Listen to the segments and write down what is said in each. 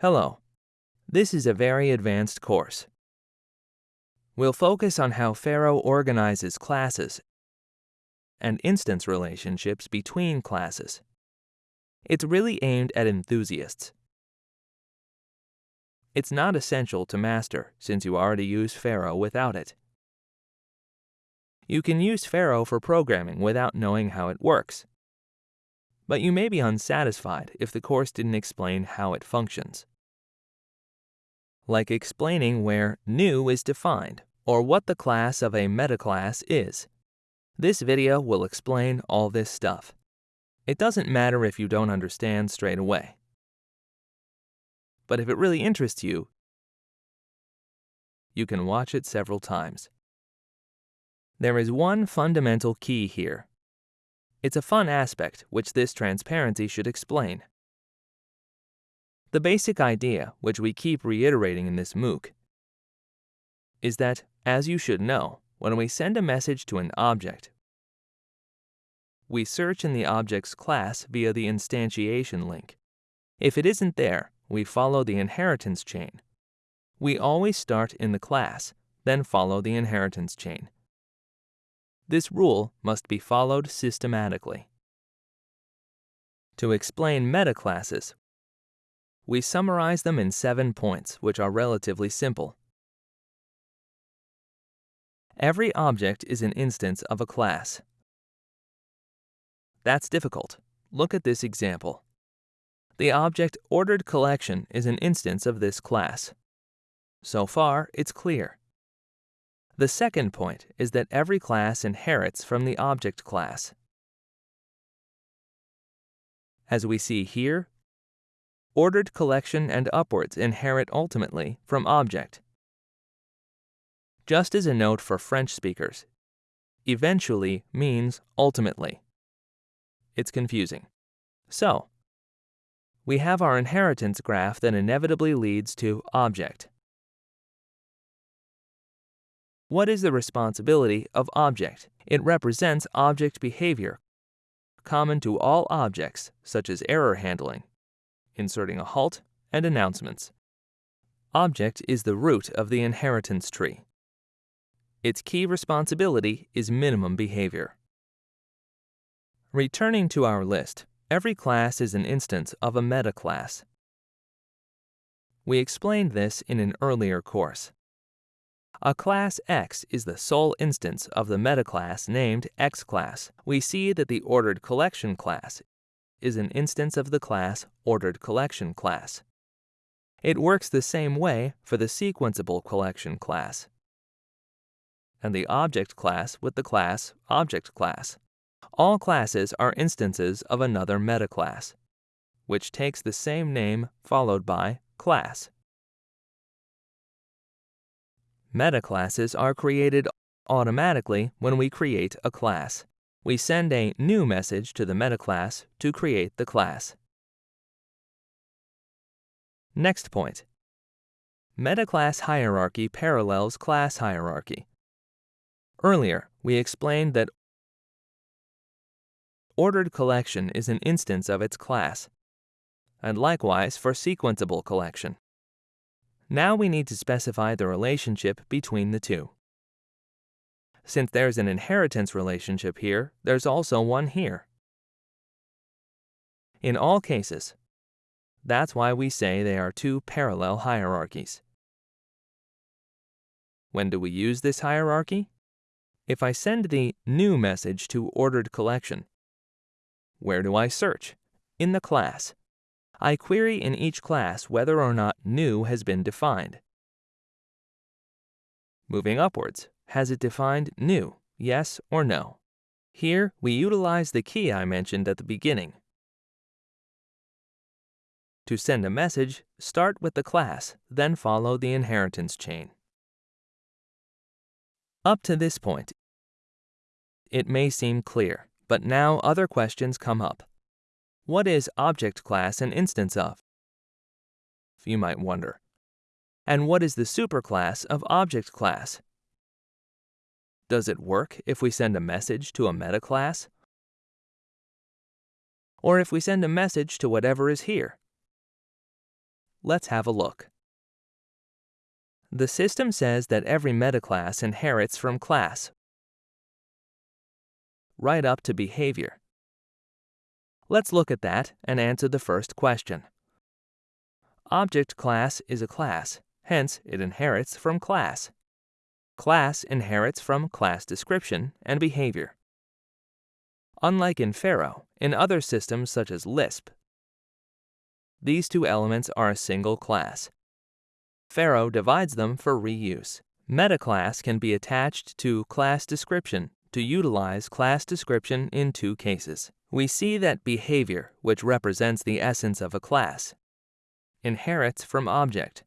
Hello. This is a very advanced course. We'll focus on how Pharo organizes classes and instance relationships between classes. It's really aimed at enthusiasts. It's not essential to master since you already use Pharo without it. You can use Pharo for programming without knowing how it works. But you may be unsatisfied if the course didn't explain how it functions. Like explaining where new is defined or what the class of a metaclass is. This video will explain all this stuff. It doesn't matter if you don't understand straight away. But if it really interests you, you can watch it several times. There is one fundamental key here. It's a fun aspect which this transparency should explain. The basic idea, which we keep reiterating in this MOOC, is that, as you should know, when we send a message to an object, we search in the object's class via the instantiation link. If it isn't there, we follow the inheritance chain. We always start in the class, then follow the inheritance chain. This rule must be followed systematically. To explain metaclasses, we summarize them in seven points, which are relatively simple. Every object is an instance of a class. That's difficult. Look at this example. The object ordered collection is an instance of this class. So far, it's clear. The second point is that every class inherits from the object class. As we see here, ordered collection and upwards inherit ultimately from object. Just as a note for French speakers, eventually means ultimately. It's confusing. So, we have our inheritance graph that inevitably leads to object. What is the responsibility of object? It represents object behavior, common to all objects, such as error handling, inserting a halt, and announcements. Object is the root of the inheritance tree. Its key responsibility is minimum behavior. Returning to our list, every class is an instance of a metaclass. We explained this in an earlier course. A class X is the sole instance of the metaclass named X class. We see that the ordered collection class is an instance of the class ordered collection class. It works the same way for the sequenceable collection class and the object class with the class object class. All classes are instances of another metaclass, which takes the same name followed by class. Metaclasses are created automatically when we create a class. We send a new message to the metaclass to create the class. Next point. Metaclass hierarchy parallels class hierarchy. Earlier, we explained that ordered collection is an instance of its class, and likewise for sequenceable collection. Now we need to specify the relationship between the two. Since there's an inheritance relationship here, there's also one here. In all cases, that's why we say they are two parallel hierarchies. When do we use this hierarchy? If I send the new message to ordered collection, where do I search? In the class. I query in each class whether or not new has been defined. Moving upwards, has it defined new, yes or no? Here, we utilize the key I mentioned at the beginning. To send a message, start with the class, then follow the inheritance chain. Up to this point, it may seem clear, but now other questions come up. What is object class an instance of? You might wonder. And what is the superclass of object class? Does it work if we send a message to a metaclass? Or if we send a message to whatever is here? let's have a look. The system says that every metaclass inherits from class, right up to behavior. Let's look at that and answer the first question. Object class is a class, hence it inherits from class. Class inherits from class description and behavior. Unlike in Pharo, in other systems such as Lisp, these two elements are a single class. Pharo divides them for reuse. Metaclass can be attached to class description to utilize class description in two cases. We see that behavior, which represents the essence of a class, inherits from object.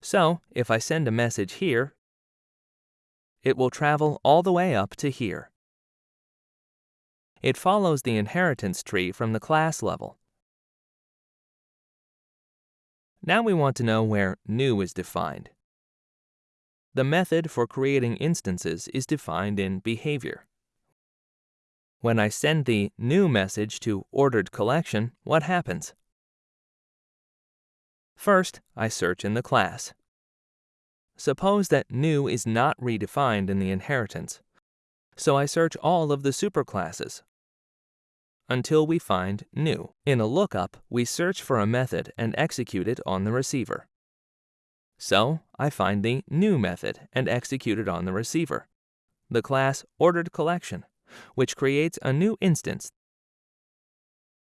So, if I send a message here, it will travel all the way up to here. It follows the inheritance tree from the class level. Now we want to know where new is defined. The method for creating instances is defined in behavior. When I send the new message to ordered collection, what happens? First, I search in the class. Suppose that new is not redefined in the inheritance, so I search all of the superclasses until we find new. In a lookup, we search for a method and execute it on the receiver. So I find the new method and execute it on the receiver, the class ordered collection, which creates a new instance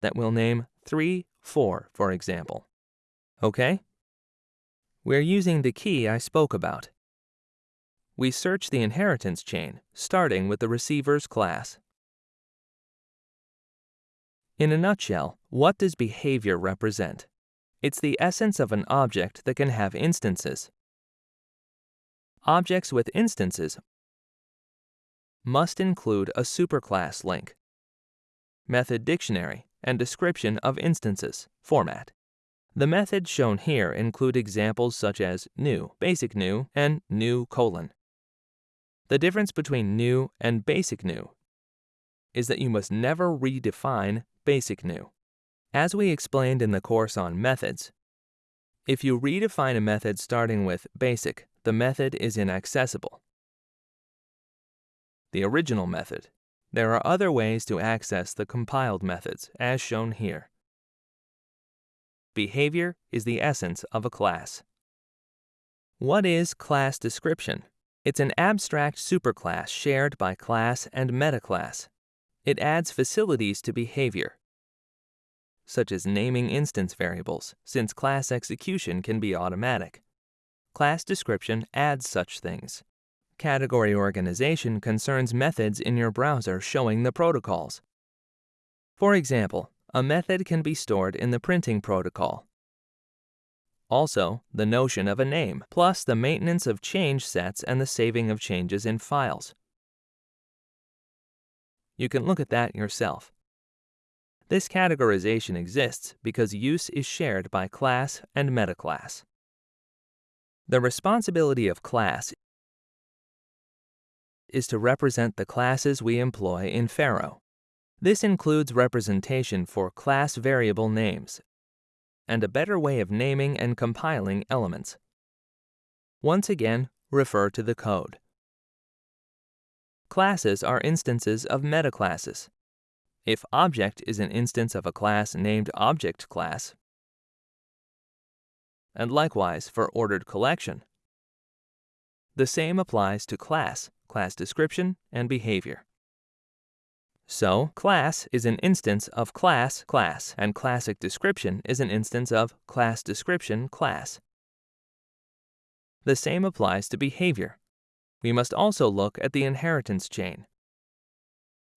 that we'll name 3, 4, for example. Okay? We're using the key I spoke about. We search the inheritance chain, starting with the receiver's class. In a nutshell, what does behavior represent? It's the essence of an object that can have instances. Objects with instances must include a superclass link, method dictionary, and description of instances format. The methods shown here include examples such as new, basic new, and new colon. The difference between new and basic new is that you must never redefine basic new. As we explained in the course on methods, if you redefine a method starting with basic, the method is inaccessible. The original method. There are other ways to access the compiled methods, as shown here. Behavior is the essence of a class. What is class description? It's an abstract superclass shared by class and metaclass. It adds facilities to behavior, such as naming instance variables, since class execution can be automatic. Class description adds such things. Category organization concerns methods in your browser showing the protocols. For example, a method can be stored in the printing protocol. Also, the notion of a name, plus the maintenance of change sets and the saving of changes in files. You can look at that yourself. This categorization exists because use is shared by class and metaclass. The responsibility of class is to represent the classes we employ in Pharo. This includes representation for class variable names and a better way of naming and compiling elements. Once again, refer to the code. Classes are instances of metaclasses. If object is an instance of a class named object class, and likewise for ordered collection. The same applies to class, class description, and behavior. So, class is an instance of class class, and class description is an instance of class description class. The same applies to behavior. We must also look at the inheritance chain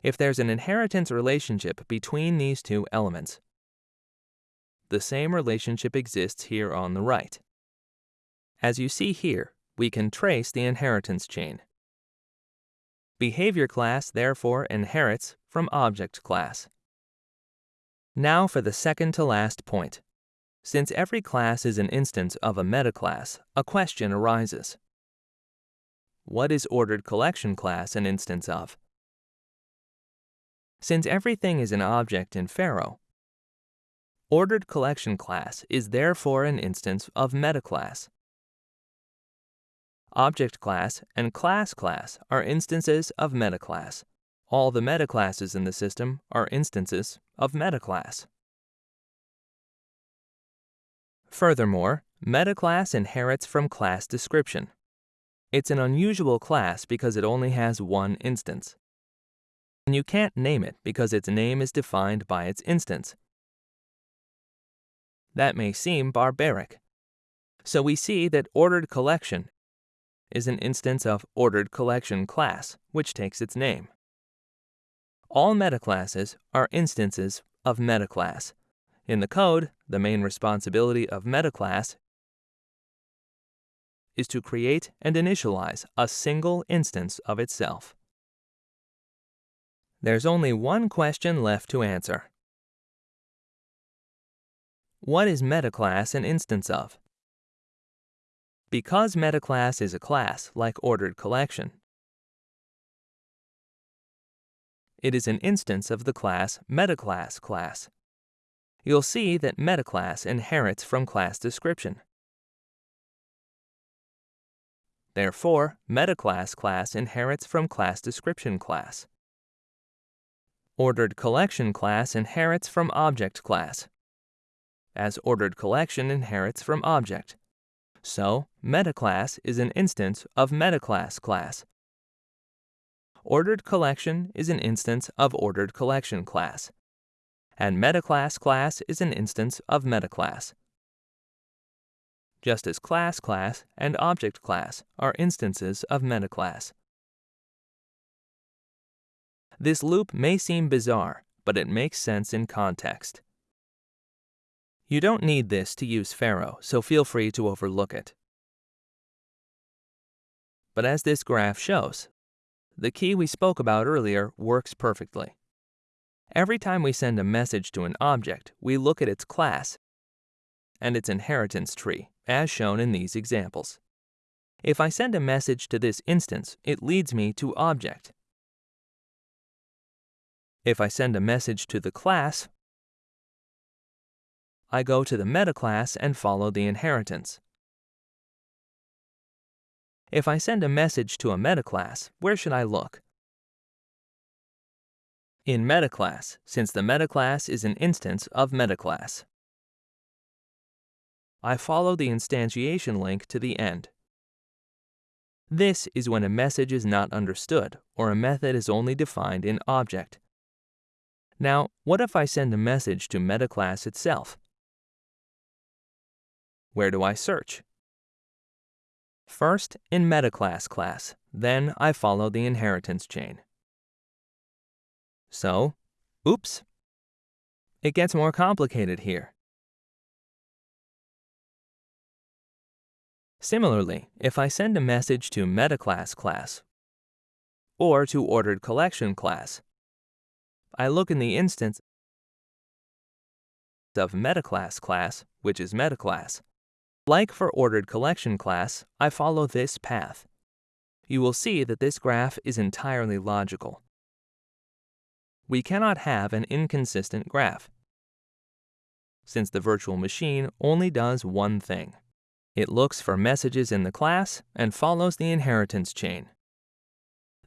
if there's an inheritance relationship between these two elements. The same relationship exists here on the right. As you see here, we can trace the inheritance chain. Behavior class therefore inherits from object class. Now for the second to last point. Since every class is an instance of a metaclass, a question arises. What is ordered collection class an instance of? Since everything is an object in Pharo, ordered collection class is therefore an instance of metaclass. Object class and class class are instances of metaclass. All the metaclasses in the system are instances of metaclass. Furthermore, metaclass inherits from class description. It's an unusual class because it only has one instance. And you can't name it because its name is defined by its instance. That may seem barbaric. So we see that ordered collection is an instance of ordered collection class, which takes its name. All metaclasses are instances of metaclass. In the code, the main responsibility of metaclass is to create and initialize a single instance of itself. There's only one question left to answer. What is metaclass an instance of? Because metaclass is a class like ordered collection, it is an instance of the class metaclass class. You'll see that metaclass inherits from class description. Therefore, metaclass class inherits from class description class. Ordered collection class inherits from object class, as ordered collection inherits from object. So, metaclass is an instance of metaclass class. Ordered collection is an instance of ordered collection class. And metaclass class is an instance of metaclass just as class class and object class are instances of metaclass. This loop may seem bizarre, but it makes sense in context. You don't need this to use Pharo, so feel free to overlook it. But as this graph shows, the key we spoke about earlier works perfectly. Every time we send a message to an object, we look at its class and its inheritance tree as shown in these examples. If I send a message to this instance, it leads me to object. If I send a message to the class, I go to the metaclass and follow the inheritance. If I send a message to a metaclass, where should I look? In metaclass, since the metaclass is an instance of metaclass. I follow the instantiation link to the end. This is when a message is not understood or a method is only defined in object. Now, what if I send a message to metaclass itself? Where do I search? First, in metaclass class, then I follow the inheritance chain. So, oops, it gets more complicated here. Similarly, if I send a message to metaclass class or to ordered collection class, I look in the instance of metaclass class, which is metaclass. Like for ordered collection class, I follow this path. You will see that this graph is entirely logical. We cannot have an inconsistent graph, since the virtual machine only does one thing. It looks for messages in the class and follows the inheritance chain.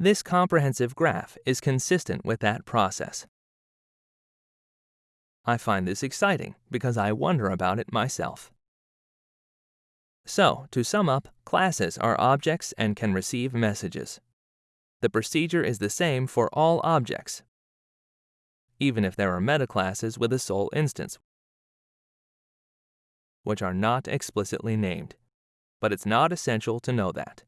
This comprehensive graph is consistent with that process. I find this exciting because I wonder about it myself. So, to sum up, classes are objects and can receive messages. The procedure is the same for all objects, even if there are metaclasses with a sole instance, which are not explicitly named. But it's not essential to know that.